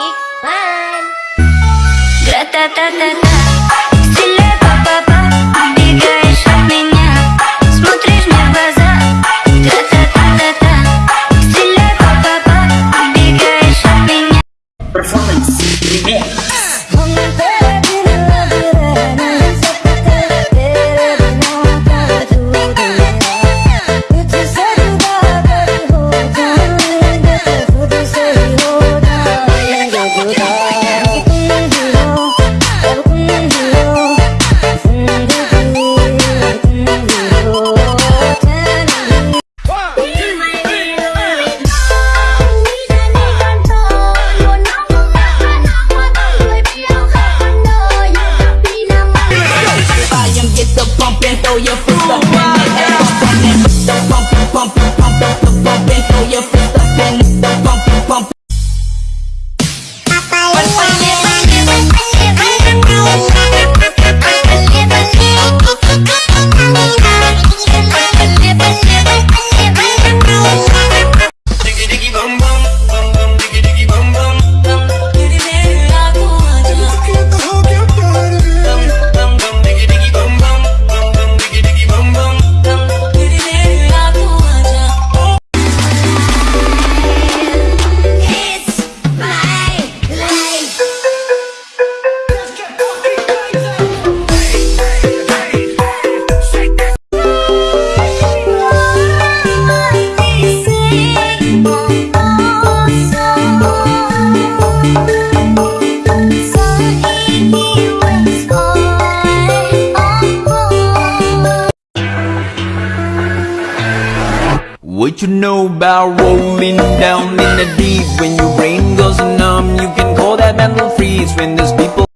Big Bang. What you know about rolling down in the deep? When your brain goes numb You can call that mental freeze. When there's people